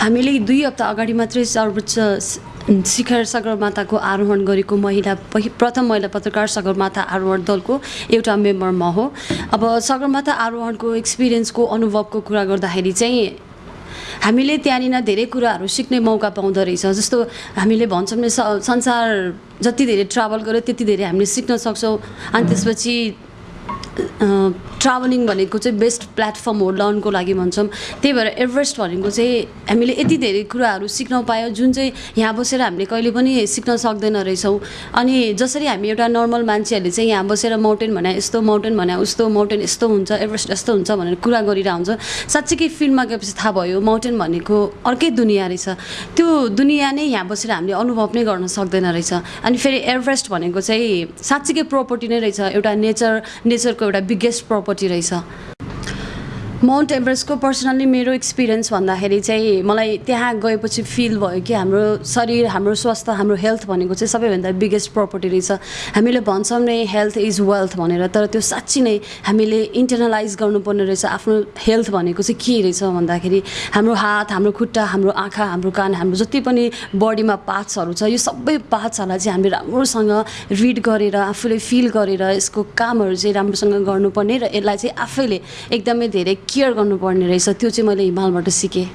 हामीले दुई हप्ता अगाडि मात्रै सर्वोच्च शिखर सगरमाथाको आरोहण गरेको महिला प्रथम महिला पत्रकार सगरमाथा आरोहण दलको एउटा मेम्बर म हो। अब सगरमाथा आरोहणको एक्सपिरियन्सको अनुभवको कुरा गर्दाखेरि चाहिँ हामीले त्यहाँनिर धेरै कुराहरू सिक्ने मौका पाउँदो रहेछ। जस्तो हामीले भन्छौँ नि संसार जति धेरै ट्राभल गर्यो त्यति धेरै हामीले सिक्न सक्छौँ। अनि त्यसपछि ट्राभलिङ भनेको चाहिँ बेस्ट प्लेटफर्म हो लर्नको लागि भन्छौँ। त्यही भएर एभरेस्ट भनेको चाहिँ हामीले यति धेरै कुराहरू सिक्न पायो जुन चाहिँ यहाँ बसेर हामीले कहिले पनि सिक्न सक्दैन रहेछौँ। अनि जसरी हामी एउटा नर्मल मान्छेहरूले चाहिँ यहाँ बसेर माउन्टेन भने यस्तो माउन्टेन भने उस्तो माउन्टेन यस्तो हुन्छ एभरेस्ट यस्तो हुन्छ भनेर कुरा हुन्छ साँच्चीकै फिल्डमा गएपछि थाहा भयो माउन्टेन भनेको अर्कै दुनियाँ रहेछ। त्यो दुनियाँ नै यहाँ बसेर हामीले अनुभव नै गर्न सक्दैन रहेछ। अनि फेरि एभरेस्ट भनेको चाहिँ साँच्चीकै प्रपर्टी नै रहेछ एउटा नेचर नेचरको एउटा बिगेस्ट प्रपर्टी रहेछ। माउन्ट एभरेस्टको पर्सनल्ली मेरो एक्सपिरियन्स भन्दाखेरि चाहिँ मलाई त्यहाँ गएपछि फिल भयो कि हाम्रो शरीर हाम्रो स्वास्थ्य हाम्रो हेल्थ भनेको चाहिँ सबैभन्दा बिगेस्ट प्रपर्टी रहेछ। हामीले भन्छौँ नै हेल्थ इज वेल्थ भनेर तर त्यो साँच्ची नै हामीले इन्टरनलाइज गर्नुपर्ने रहेछ आफ्नो हेल्थ भनेको चाहिँ के रहेछ भन्दाखेरि हाम्रो हात हाम्रो खुट्टा हाम्रो आँखा हाम्रो कान हाम्रो जति पनि बडीमा पार्ट्सहरू छ यो सबै पार्ट्सहरूलाई चाहिँ हामीले राम्रोसँग रिड गरेर आफूले फिल गरेर यसको कामहरू चाहिँ राम्रोसँग गर्नुपर्ने र यसलाई चाहिँ आफैले एकदमै धेरै केयर गर्नुपर्ने रहेछ त्यो चाहिँ मैले हिमालबाट सिकेँ।